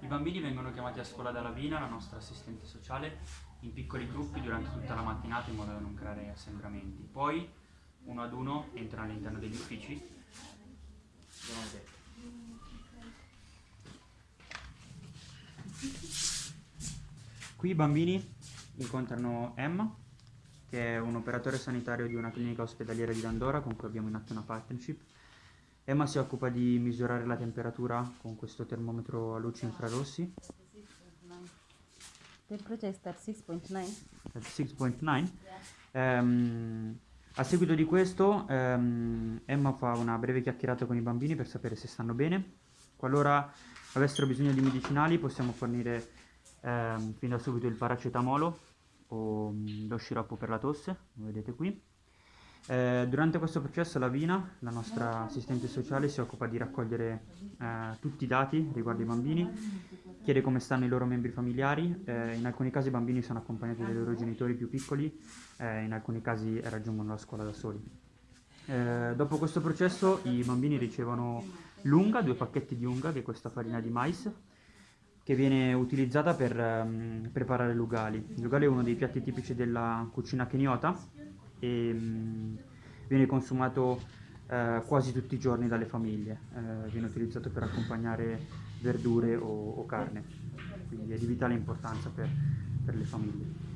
I bambini vengono chiamati a scuola da Lavina, la nostra assistente sociale, in piccoli gruppi durante tutta la mattinata in modo da non creare assembramenti. Poi, uno ad uno, entrano all'interno degli uffici. Qui i bambini incontrano Emma, che è un operatore sanitario di una clinica ospedaliera di Dandora con cui abbiamo in atto una partnership. Emma si occupa di misurare la temperatura con questo termometro a luci infrarossi, Temperature is at 6.9. at 6.9. Ehm, a seguito di questo ehm, Emma fa una breve chiacchierata con i bambini per sapere se stanno bene. Qualora avessero bisogno di medicinali possiamo fornire ehm, fin da subito il paracetamolo o mm, lo sciroppo per la tosse, lo vedete qui. Eh, durante questo processo la Vina, la nostra assistente sociale, si occupa di raccogliere eh, tutti i dati riguardo i bambini, chiede come stanno i loro membri familiari, eh, in alcuni casi i bambini sono accompagnati dai loro genitori più piccoli, eh, in alcuni casi raggiungono la scuola da soli. Eh, dopo questo processo i bambini ricevono l'unga, due pacchetti di unga, che è questa farina di mais, che viene utilizzata per ehm, preparare l'ugali. L'ugali è uno dei piatti tipici della cucina keniota e mm, viene consumato eh, quasi tutti i giorni dalle famiglie. Eh, viene utilizzato per accompagnare verdure o, o carne, quindi è di vitale importanza per- per le famiglie.